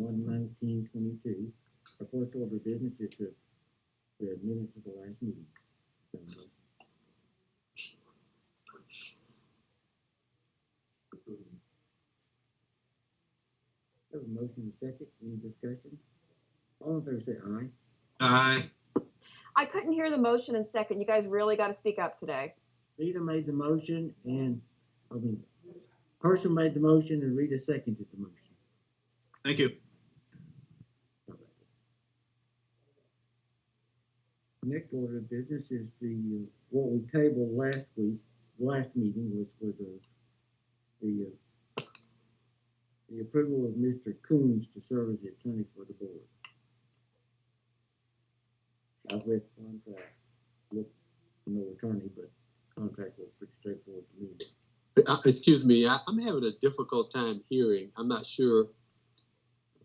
one nineteen twenty-two. Our first order of business is the, the minutes of the last meeting. So, Have a motion and a second, any discussion? All in favor say aye. Aye. I couldn't hear the motion in second. You guys really got to speak up today. Rita made the motion and, I mean, Herschel made the motion and Rita seconded the motion. Thank you. Next order of business is the, uh, what we tabled last week, last meeting was for the, the, uh, the approval of Mr. Coons to serve as the attorney for the board. I've read the contract, look, no attorney, but contract was pretty straightforward to me. Uh, excuse me, I, I'm having a difficult time hearing. I'm not sure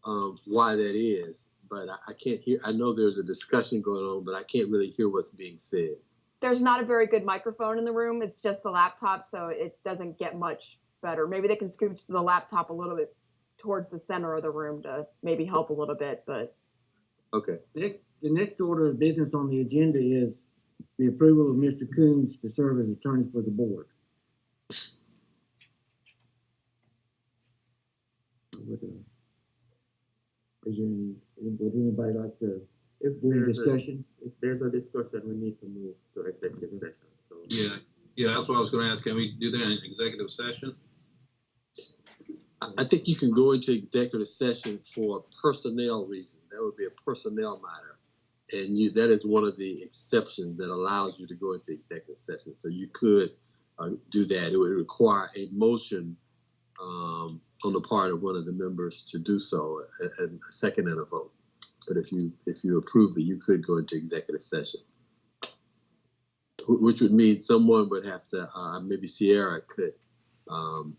um, why that is, but I, I can't hear. I know there's a discussion going on, but I can't really hear what's being said. There's not a very good microphone in the room. It's just the laptop, so it doesn't get much better. Maybe they can scooch the laptop a little bit towards the center of the room to maybe help a little bit, but Okay. Next, the next order of business on the agenda is the approval of Mr. Coons to serve as attorney for the board. Would, uh, Is there any, would anybody like to, If do any there's a, discussion? if there's a discussion, we need to move to executive session, so. Yeah, yeah, that's what I was gonna ask. Can we do that in executive session? I, I think you can go into executive session for personnel reasons. That would be a personnel matter. And you, that is one of the exceptions that allows you to go into executive session. So you could uh, do that. It would require a motion um, on the part of one of the members to do so, a, second and a vote. But if you if you approve it, you could go into executive session, which would mean someone would have to, uh, maybe Sierra could um,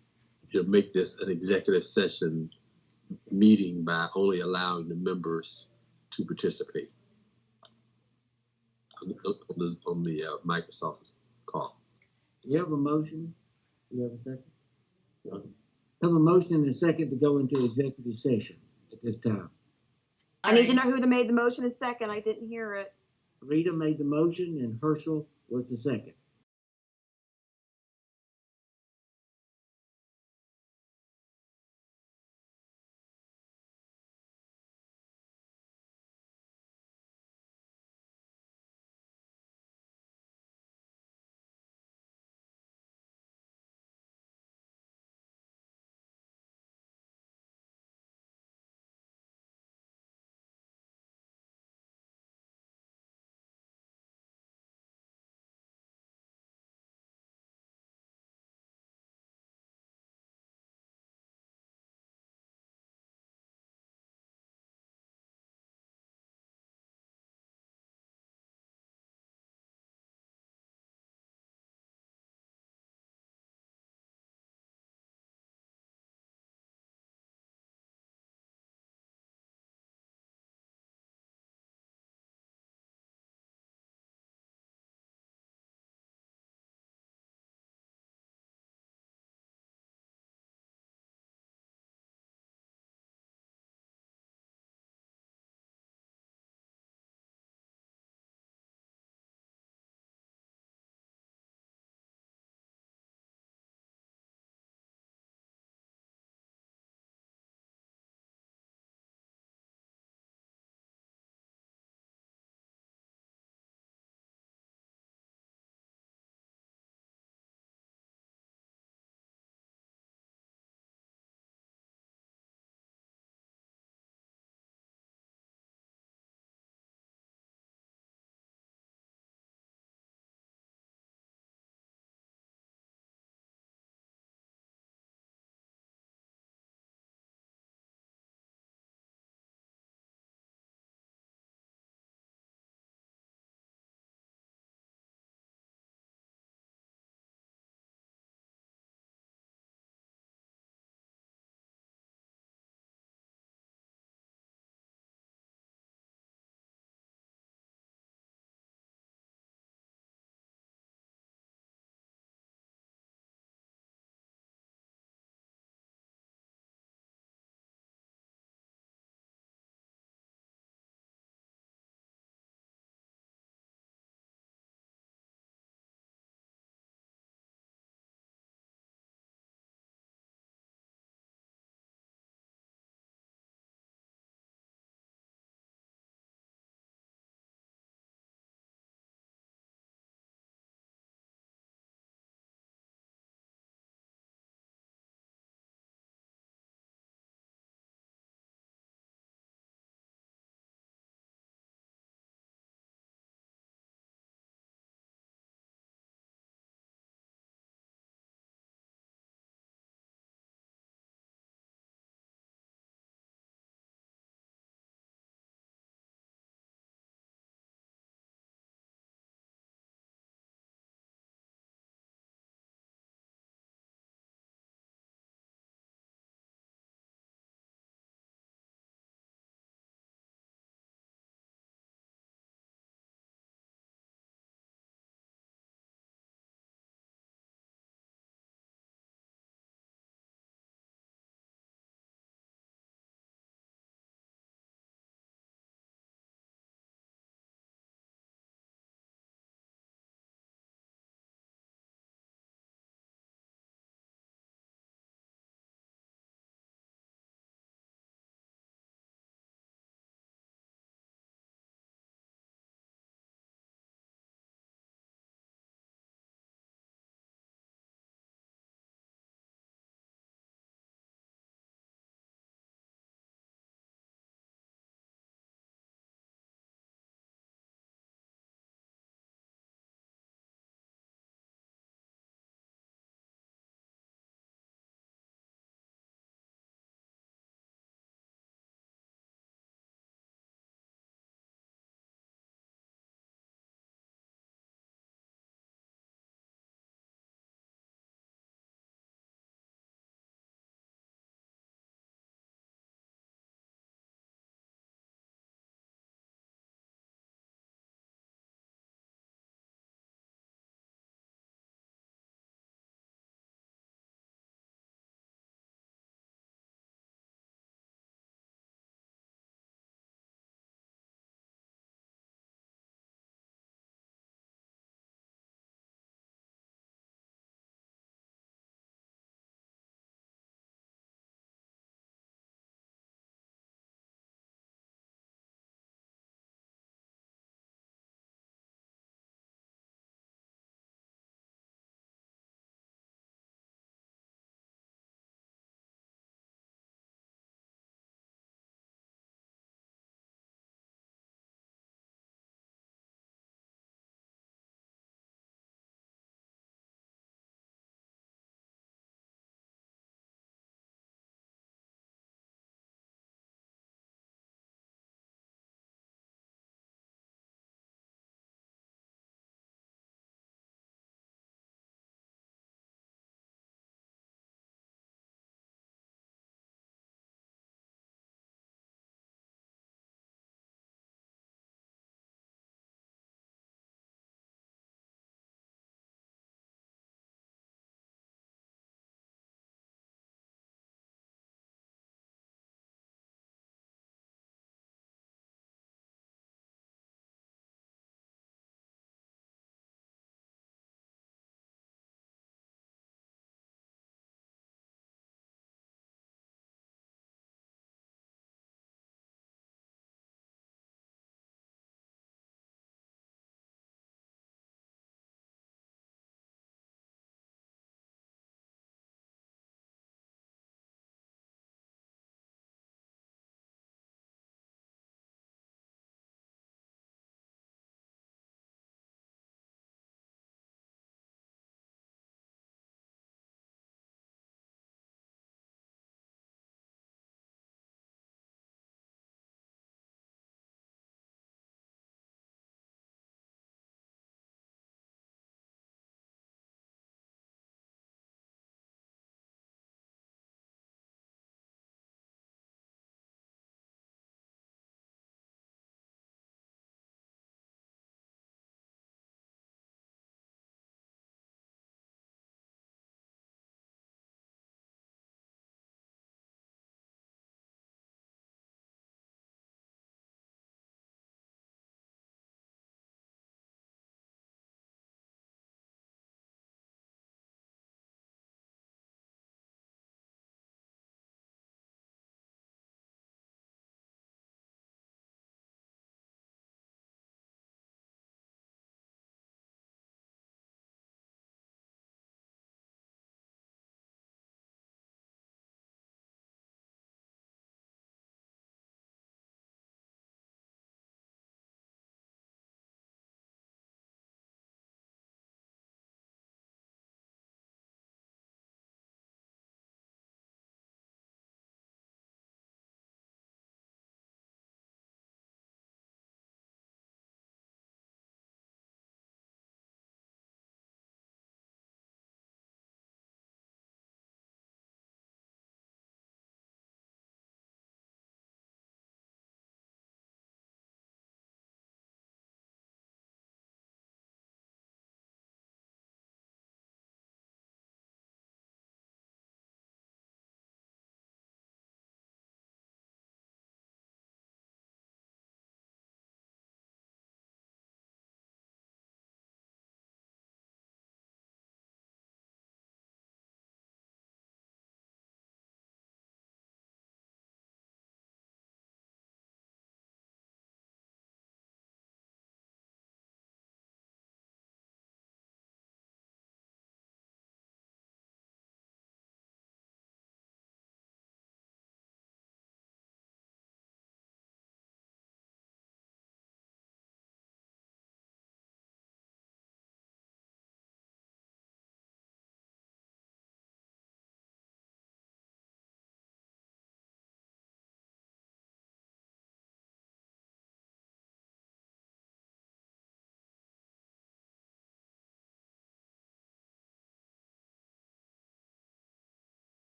you know, make this an executive session meeting by only allowing the members to participate on the, on the, on the uh, Microsoft call. You have a motion? You have a second? Have a motion and a second to go into executive session at this time. I need to know who the made the motion in second. I didn't hear it. Rita made the motion and Herschel was the second.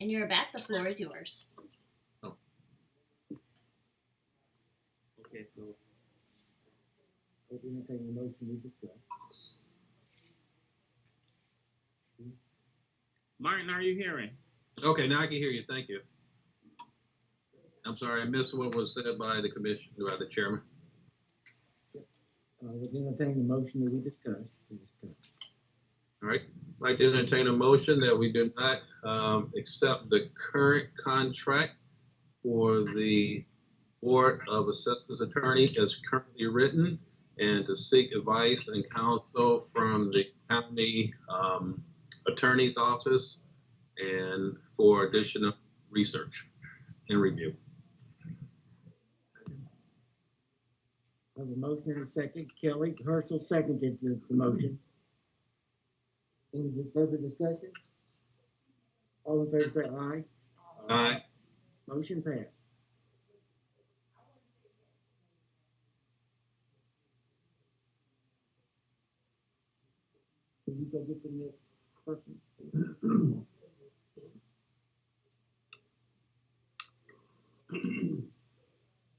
And you're back. The floor is yours. Oh. Okay, so We'll entertain the motion we discussed. Martin, are you hearing? Okay, now I can hear you. Thank you. I'm sorry, I missed what was said by the commission, by the chairman. Uh, we'll entertain the motion that we discussed. We discussed. All right, I'd like to entertain a motion that we do not, um, accept the current contract for the Board of Assessors Attorney as currently written and to seek advice and counsel from the county, um, attorney's office and for additional research and review. I have a motion and a second. Kelly Herschel seconded the, the motion. Any further discussion? All in favor say aye. Aye. Motion passed. Can you go get the next person?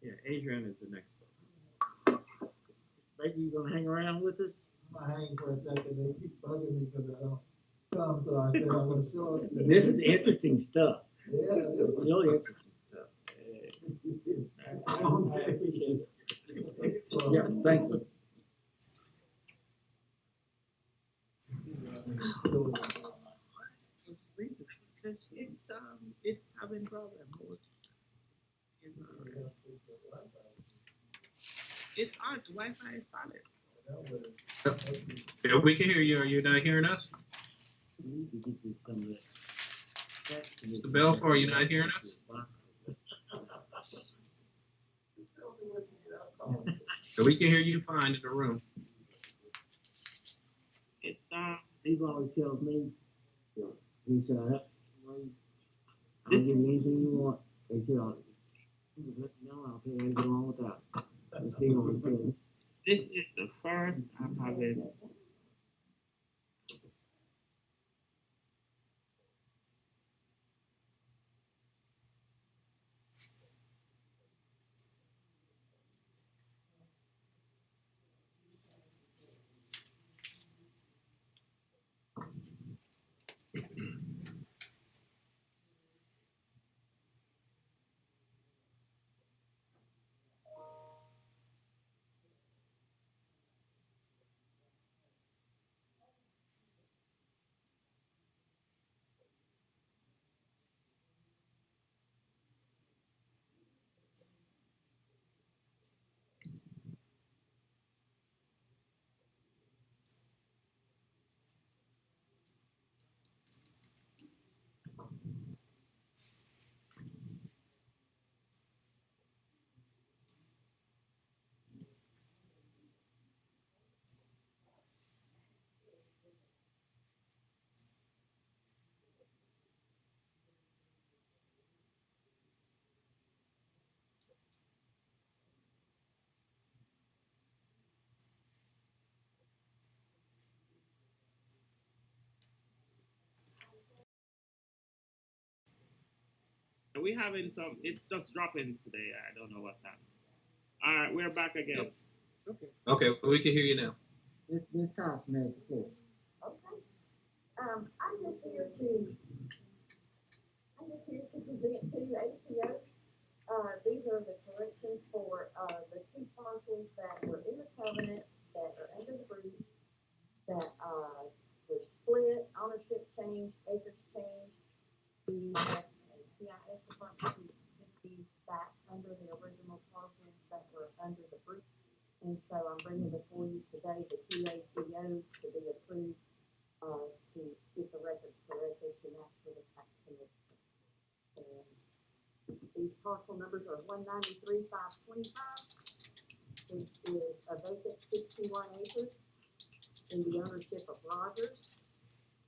yeah, Adrian is the next person. Maybe you gonna hang around with us? I hang for a second, they keep bugging me because I don't come, so I said I'm gonna show up. This is interesting stuff, Yeah. really interesting stuff. I Okay. appreciate it. Yeah, thank you. It's, it's, um, it's having problem with. you know, It's on, the Wi-Fi is solid. Yeah, we can hear you. Are you not hearing us? We need to get this some of that. Mr. Belfour, are you not hearing us? So we can hear you fine in the room. It's, um, Steve always tells me, he said, I, I'll give you anything you want. He said, I'll, let me know, I'll tell you how to get along with that. And Steve always tells me. This is the first I'm having. And we having some, it's just dropping today. I don't know what's happening. All right, we're back again. Okay, Okay, we can hear you now. This Ms. Carson has the floor. Okay. Um, I'm just here to, I'm just here to present to ACO. Uh, these are the corrections for, uh, the two parcels that were in the covenant, that are under the breach, that, uh, were split, ownership change, acres change. The, GIS department these back under the original parcels that were under the breach. And so I'm bringing before you today the two ACOs to be approved uh, to get the records corrected to match with the tax commission. And these parcel numbers are one ninety-three, five twenty-five, which is a vacant sixty-one acres in the ownership of Rogers.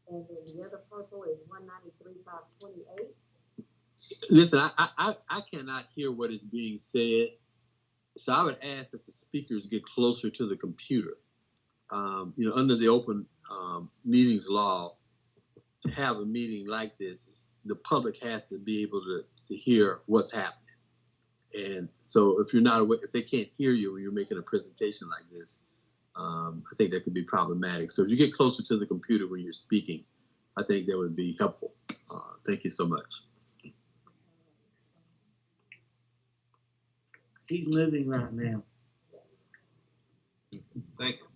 And then the other parcel is one ninety-three, five twenty-eight. Listen, I, I, I- cannot hear what is being said. So I would ask that the speakers get closer to the computer. Um, you know, under the open, um, meetings law, to have a meeting like this the public has to be able to, to hear what's happening. And so if you're not aware, if they can't hear you when you're making a presentation like this, um, I think that could be problematic. So if you get closer to the computer when you're speaking, I think that would be helpful. Uh, thank you so much. He's moving right now. Thank you.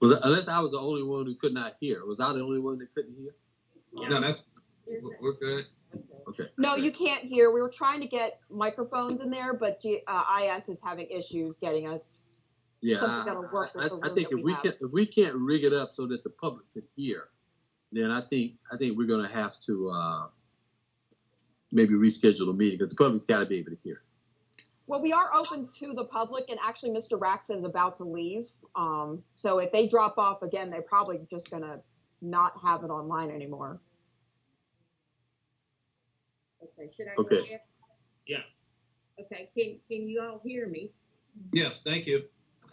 Was unless I was the only one who could not hear. Was I the only one that couldn't hear? No, that's, we're we're good. Okay. No, you can't hear. We were trying to get microphones in there, but G, uh, IS is having issues getting us. Yeah, Something I, that'll work with I, I think if we we have. can if we can't rig it up so that the public can hear, then I think I think we're gonna have to uh, maybe reschedule the meeting because the public's got to be able to hear. Well, we are open to the public, and actually, Mr. Raxon's about to leave. Um, so if they drop off again, they're probably just gonna not have it online anymore. Okay, should I Okay. ahead? Yeah. Okay, can, can you all hear me? Yes, thank you.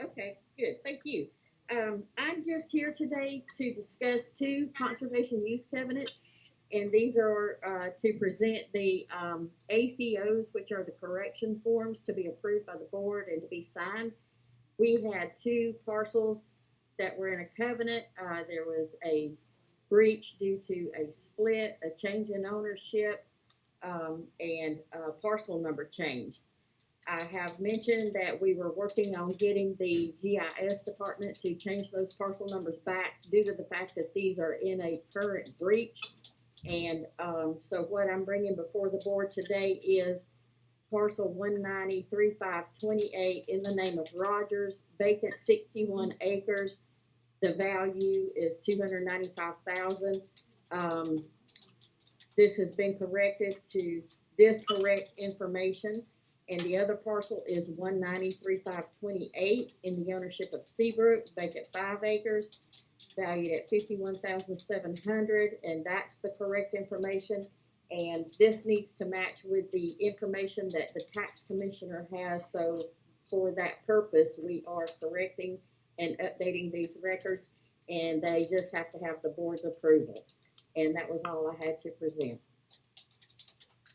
Okay, good, thank you. Um, I'm just here today to discuss two conservation use covenants. And these are, uh, to present the, um, ACOs, which are the correction forms to be approved by the board and to be signed. We had two parcels that were in a covenant. Uh, there was a breach due to a split, a change in ownership, um, and, uh, parcel number change. I have mentioned that we were working on getting the GIS department to change those parcel numbers back due to the fact that these are in a current breach. And, um, so what I'm bringing before the board today is parcel one ninety three five twenty-eight in the name of Rogers, vacant sixty-one acres. The value is two hundred ninety-five thousand. Um, this has been corrected to this correct information. And the other parcel is one ninety-three five twenty-eight in the ownership of Seabrook, vacant five acres, valued at fifty-one thousand seven hundred, and that's the correct information. And this needs to match with the information that the tax commissioner has, so for that purpose, we are correcting and updating these records, and they just have to have the board's approval. And that was all I had to present.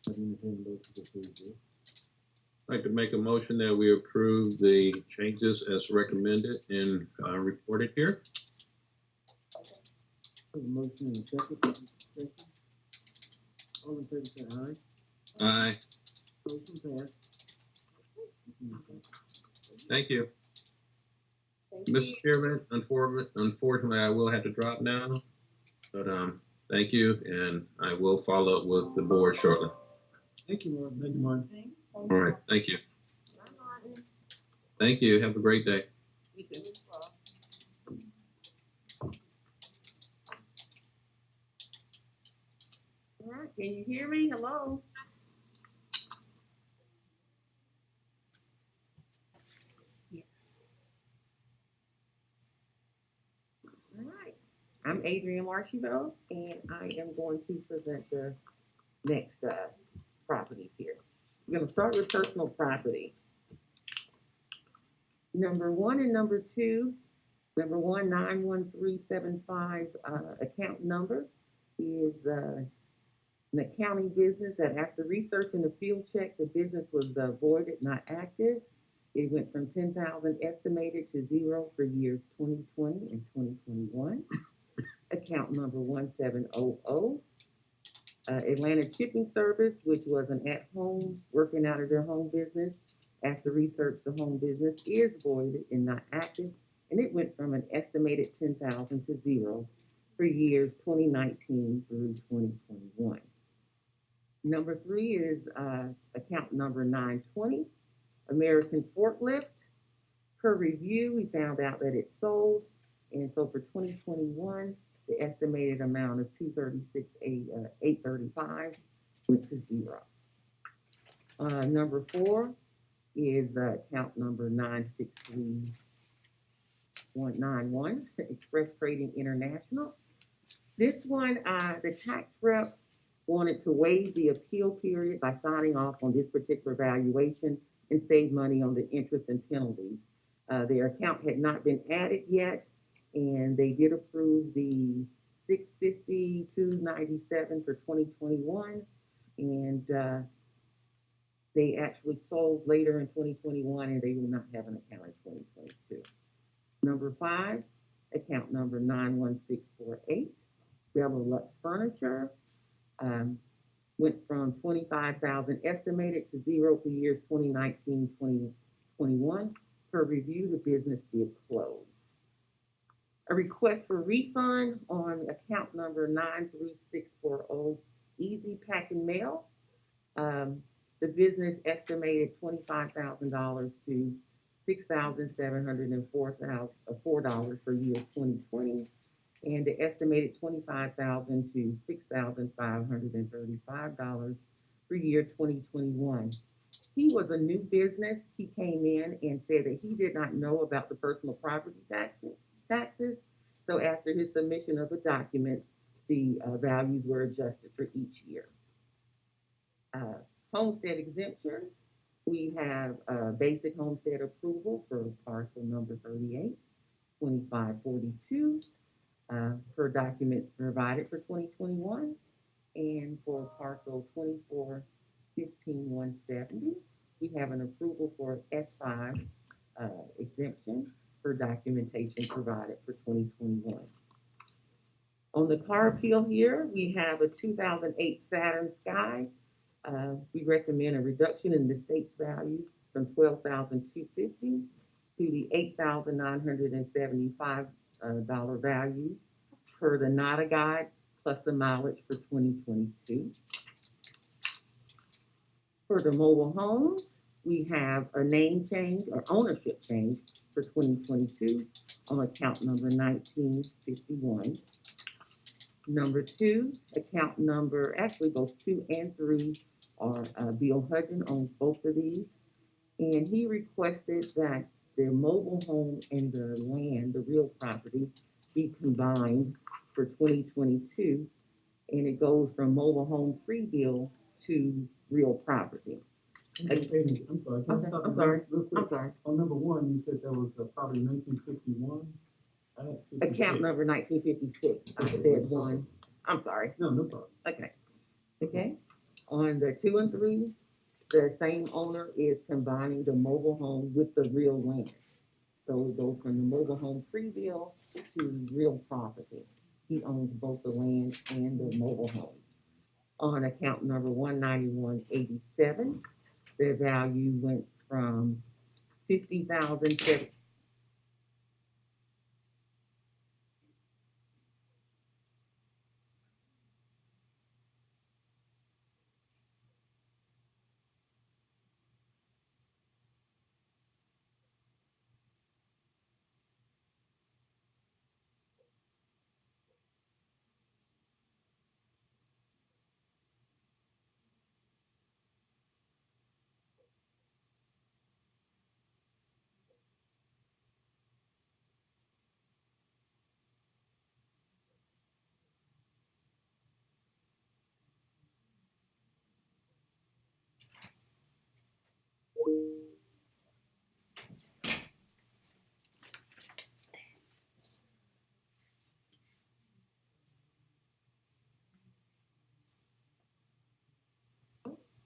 I didn't intend to go to the preview. I'd like to make a motion that we approve the changes as recommended and, uh, reported here. Have a motion and a second for discussion. All in favor say aye. Aye, Motion passed. thank you. Thank you. Mr. Chairman, unfortunately, unfortunately, I will have to drop now. But, um, thank you, and I will follow up with the board shortly. Thank you, Mark. Thank you, Mark. All right, thank you. Thank you. Have a great day. You too. All right, can you hear me? Hello? Yes. All right, I'm Adrian Marshall, and I am going to present the next, uh, properties here. We're gonna start with personal property. Number one and number two, number one, nine one three seven five, uh, account number is, uh, an accounting business that after researching the field check, the business was uh, voided, not active. It went from ten thousand estimated to zero for years twenty twenty and twenty twenty-one. Account number one seven oh oh. Uh, Atlanta Shipping Service, which was an at-home, working out of their home business. After research, the home business is voided and not active, and it went from an estimated ten thousand to zero for years twenty nineteen through twenty twenty-one. Number three is, uh, account number nine twenty. American Forklift. Per review, we found out that it sold, and so for twenty twenty-one, the estimated amount is two thirty-six, eight, uh, eight thirty-five went to zero. Uh, number four is, uh, account number nine six three one nine one, Express Trading International. This one, uh, the tax rep wanted to waive the appeal period by signing off on this particular valuation and save money on the interest and penalties. Uh, their account had not been added yet, and they did approve the six fifty-two ninety-seven for twenty twenty-one, and, uh, they actually sold later in twenty twenty-one, and they will not have an account in twenty twenty-two. Number five, account number nine one six four eight, Bella Lux Furniture, um, went from twenty-five thousand estimated to zero for years 2019-2021. Per review, the business did close. A request for refund on account number nine three six four oh, Easy Pack and Mail. Um, the business estimated twenty-five thousand dollars to six thousand seven hundred and four thousand, uh, four dollars for year twenty twenty. And the estimated twenty-five thousand to six thousand five hundred and thirty-five dollars for year twenty twenty-one. He was a new business. He came in and said that he did not know about the personal property taxes, taxes. So after his submission of the documents, the, uh, values were adjusted for each year. Uh, homestead exemptions, we have, uh, basic homestead approval for parcel number 38, 2542 uh, per document provided for 2021 and for parcel 2415170. We have an approval for S5 uh, exemption for documentation provided for 2021. On the car appeal here, we have a 2008 Saturn Sky. Uh, we recommend a reduction in the state's value from 12250 to the 8975 dollar value per the NADA guide plus the mileage for twenty twenty-two. For the mobile homes, we have a name change or ownership change for twenty twenty-two on account number nineteen fifty-one. Number two, account number, actually both two and three are, uh, Bill Hudgen owns both of these. And he requested that the mobile home and the land, the real property, be combined for twenty twenty-two. And it goes from mobile home free bill to real property. Hey, Amy, I'm sorry, can I stop I'm you sorry. real quick? I'm sorry, On number one, you said there was uh, probably nineteen fifty-one? account number nineteen fifty-six, I said one, I'm sorry, No, no problem. okay. Okay, on the two and three, the same owner is combining the mobile home with the real land. So we go from the mobile home preview to real property. He owns both the land and the mobile home. On account number 19187, the value went from 50,000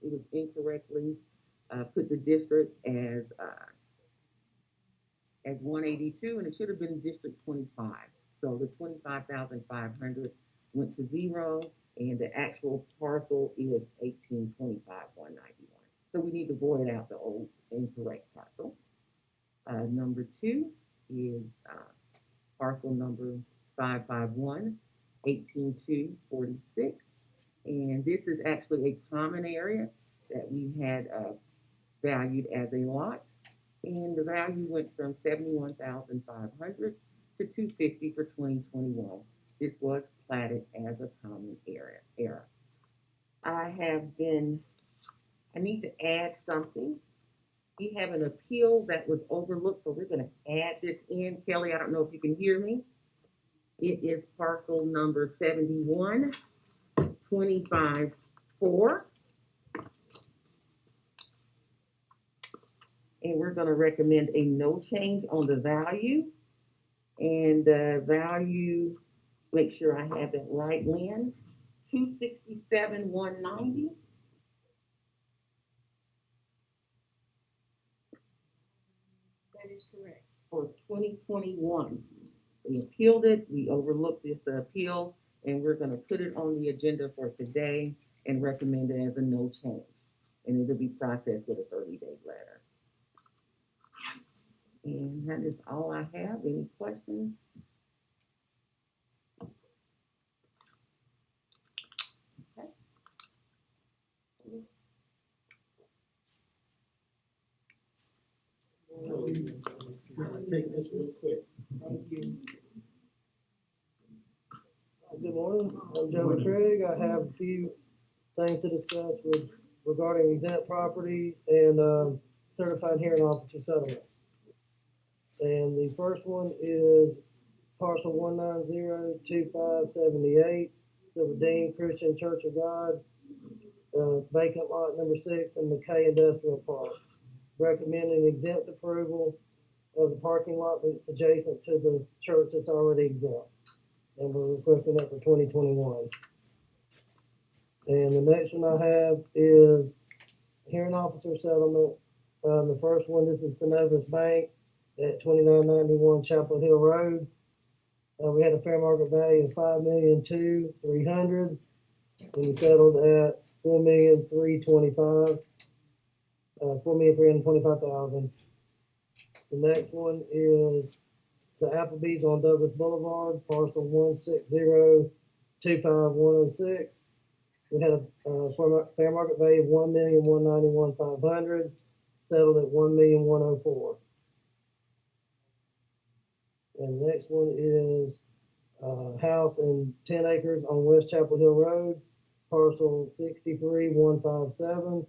Was incorrectly uh, put the district as uh, as 182, and it should have been District 25. So the 25,500 went to zero, and the actual parcel is 1825191. So we need to void out the old incorrect parcel. Uh, number two is uh, parcel number 551 18246. And this is actually a common area that we had, uh, valued as a lot. And the value went from seventy-one thousand five hundred to two fifty for twenty twenty-one. This was platted as a common area, era. I have been, I need to add something. We have an appeal that was overlooked, so we're gonna add this in. Kelly, I don't know if you can hear me. It is parcel number seventy-one twenty-five four. And we're gonna recommend a no change on the value. And the value, make sure I have it right, Lynn. two sixty-seven, one ninety. That is correct. for twenty twenty-one. We appealed it, we overlooked this appeal, and we're gonna put it on the agenda for today and recommend it as a no change. And it'll be processed with a thirty-day letter. And that is all I have. Any questions? Okay. Take this real quick. Thank you. Good morning, I'm Joe Craig. I have a few things to discuss with regarding exempt property and, um, certified hearing officer settlement. And the first one is parcel one nine zero two five seventy-eight, the Redeemed Christian Church of God. Uh, it's vacant lot number six in McKay Industrial Park. Recommending exempt approval of the parking lot that's adjacent to the church that's already exempt and we're requesting that for twenty twenty-one. And the next one I have is hearing officer settlement. Um, the first one, this is Synovus Bank at twenty-nine ninety-one Chapel Hill Road. Uh, we had a fair market value of five million two, three hundred, and we settled at four million three twenty-five. Uh, four million three hundred twenty-five thousand. The next one is the Applebee's on Douglas Boulevard, parcel one six zero two five one oh six. We had a, uh, fair market value of one million, one ninety-one, five hundred, settled at one million, one oh four. And the next one is, uh, house in ten acres on West Chapel Hill Road, parcel sixty-three, one five seven.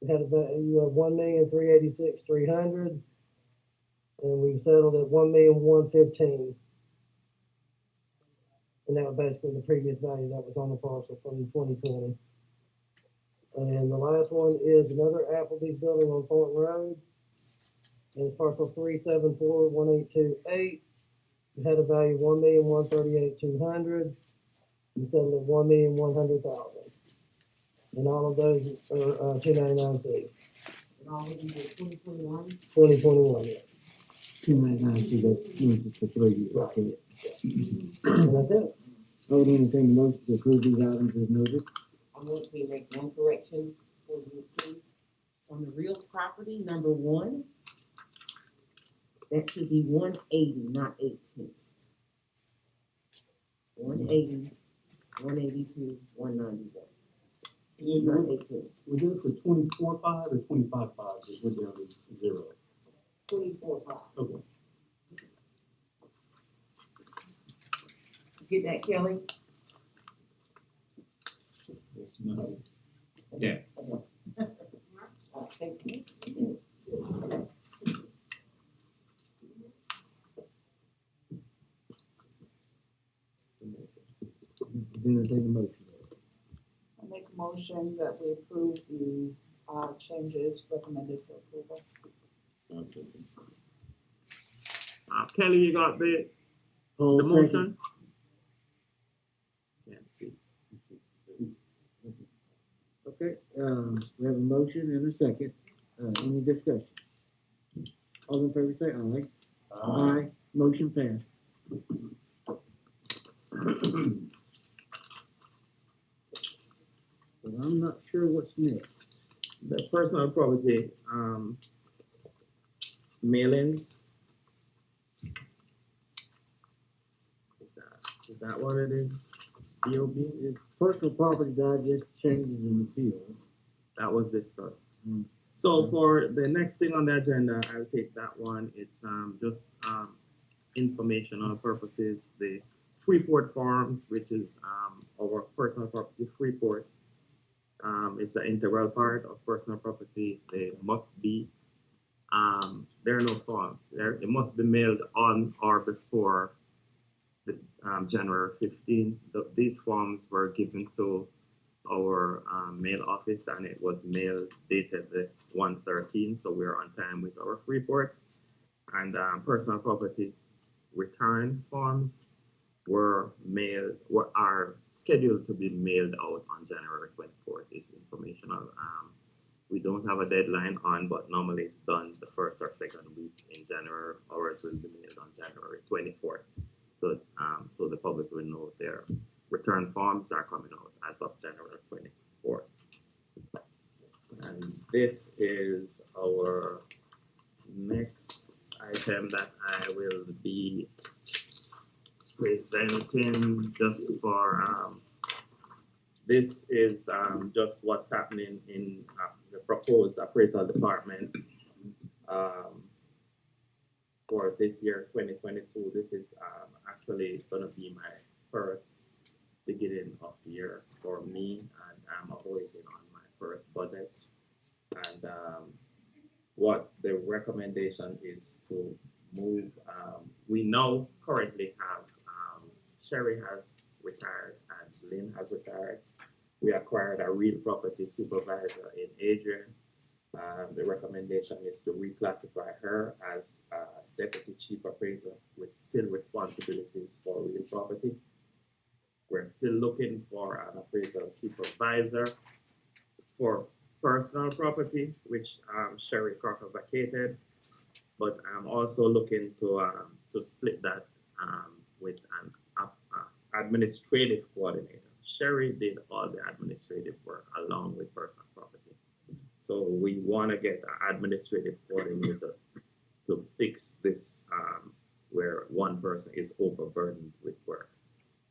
We had a value of one million, three eighty-six, three hundred and we settled at one million one fifteen. And that was basically the previous value that was on the parcel from twenty twenty. And the last one is another Applebee's building on Thornton Road. And it's parcel three seven four one eight two eight. It had a value of one million one thirty-eight two hundred. We settled at one million one hundred thousand. And all of those are, uh, two ninety-nine C, And all of these are twenty twenty-one. twenty twenty-one, yeah. Two ninety-nine, see, that's, means it's a three, okay. And that's it. I would entertain the motion to approve these items as noted. I want to make one correction for the approve. On the real property, number one, that should be one eighty, not eighteen. One eighty, one eighty-two, one ninety-one, not eighteen. Was it for twenty-four five or twenty-five five, just went down to zero? Twenty-four five. Okay. Get that, Kelly? No. Yeah. Thank you. Entertain the motion. I make a motion that we approve the, uh, changes recommended for approval. Uh, Kelly, you got the, Paul, the second. motion? Can't see. Okay, um, we have a motion and a second, uh, any discussion? All in favor say aye. Aye. Motion passed. I'm not sure what's next. The personal property, um, mailings. Is that, is that what it is? DOB, It's personal property digest changes in the field. that was discussed. Mm. So for the next thing on the agenda, I'll take that one, it's, um, just, um, informational purposes, the Freeport Farms, which is, um, our personal property Freeports. Um, it's an integral part of personal property, they must be, um, there are no forms, there, it must be mailed on or before the, um, January fifteenth. these forms were given to our, um, mail office and it was mailed dated the one thirteen, so we're on time with our reports. And, um, personal property return forms, were mailed, were, are scheduled to be mailed out on January twenty-fourth is informational. Um, we don't have a deadline on, but normally it's done the first or second week in January. Ours will be mailed on January twenty-fourth. So, um, so the public will know their return forms are coming out as of January twenty-fourth. And this is our next item that I will be presenting just for, um, this is, um, just what's happening in, uh, the proposed appraisal department. Um, for this year, twenty twenty-two, this is, um, actually gonna be my first beginning of the year for me, and I'm waiting on my first budget. And, um, what the recommendation is to move, we now currently have, Sherry has retired and Lynn has retired. We acquired a real property supervisor in Adrian. Um, the recommendation is to reclassify her as, uh, deputy chief appraiser with still responsibilities for real property. We're still looking for an appraisal supervisor for personal property, which um, Sherry Crocker vacated. But I'm also looking to um, to split that um, with an administrative coordinator. Sherry did all the administrative work along with personal property. So we want to get an administrative coordinator to fix this um, where one person is overburdened with work.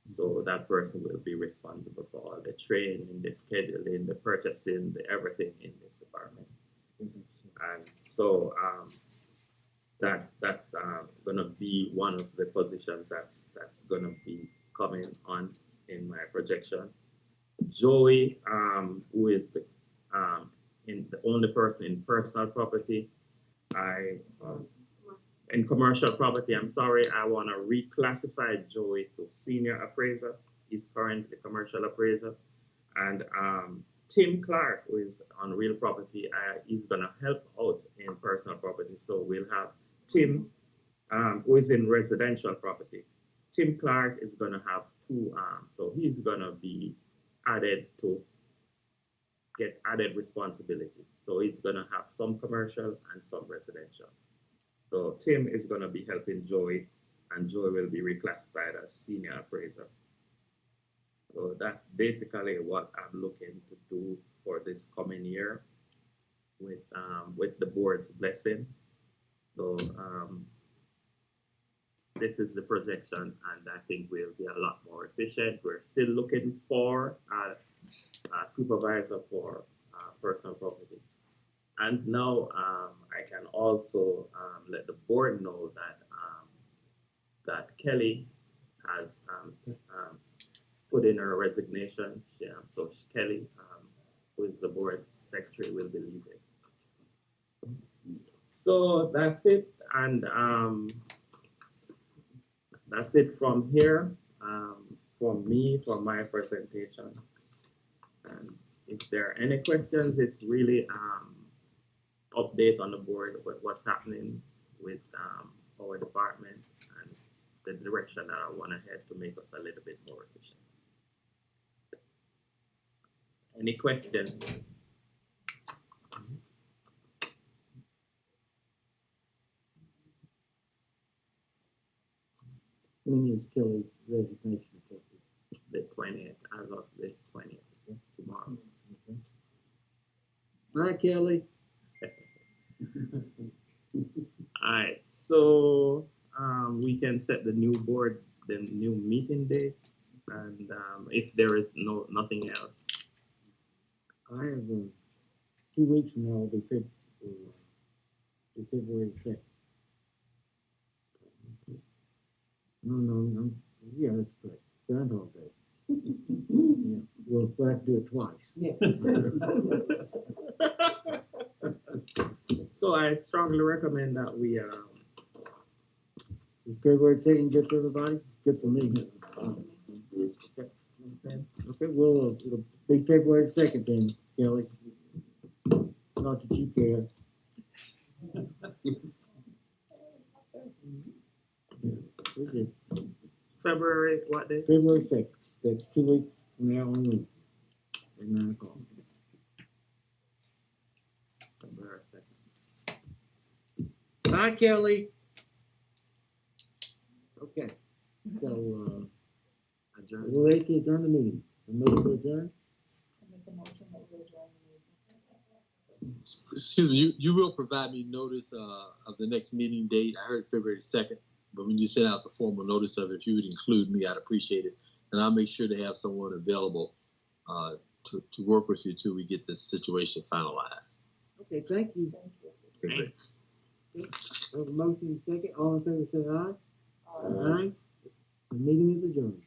So that person will be responsible for all the training, the scheduling, the purchasing, the everything in this department. And so um, that that's um, gonna be one of the positions that's that's gonna be coming on in my projection. Joey, um, who is the um, in the only person in personal property, I um, in commercial property, I'm sorry, I want to reclassify Joey to senior appraiser. He's currently commercial appraiser. And um, Tim Clark, who is on real property, uh, he's going to help out in personal property. So we'll have Tim, um, who is in residential property. Tim Clark is going to have two arms. So he's going to be added to get added responsibility. So he's going to have some commercial and some residential. So Tim is gonna be helping Joey, and Joey will be reclassified as senior appraiser. So that's basically what I'm looking to do for this coming year with, um, with the board's blessing. So, um, this is the projection, and I think we'll be a lot more efficient. We're still looking for a, a supervisor for, uh, personal property. And now um, I can also um, let the board know that um, that Kelly has um, um, put in her resignation. So Kelly, who is the board secretary, will be leaving. So that's it, and that's it from here, um, me, for my presentation. And if there are any questions, it's really um, update on the board with what's happening with um, our department and the direction that I want to head to make us a little bit more efficient. Any questions? Is Kelly's resignation effective? The twentieth, as of the twentieth, tomorrow. Bye, Kelly. Alright, so um, we can set the new board, the new meeting date, and um, if there is no nothing else, I have, uh, two weeks from now will be uh, be February second. No, no, no, yeah, that's correct, Groundhog Day. Yeah, we'll we'll have to do it twice. Yeah. so I strongly recommend that we um, Is February second good for everybody? Good for me. okay, Okay, well, uh, it'll be February second then, Kelly. Not that you care. Yeah, we're. February, what day? February sixth, that's two weeks from now on Wednesday, at nine o'clock. February second. Bye, Kelly. Okay, so, uh, Adjourn. we're ready to adjourn the meeting. The meeting is adjourned. Make a motion that we adjourn the meeting. Excuse me, you, you will provide me notice, uh, of the next meeting date. I heard February second, but when you send out the formal notice of it, if you would include me, I'd appreciate it. And I'll make sure to have someone available, uh, to, to work with you till we get this situation finalized. Okay, thank you. Thank you. Okay, great. Have a motion second, all in favor say aye. Aye. The meeting is adjourned.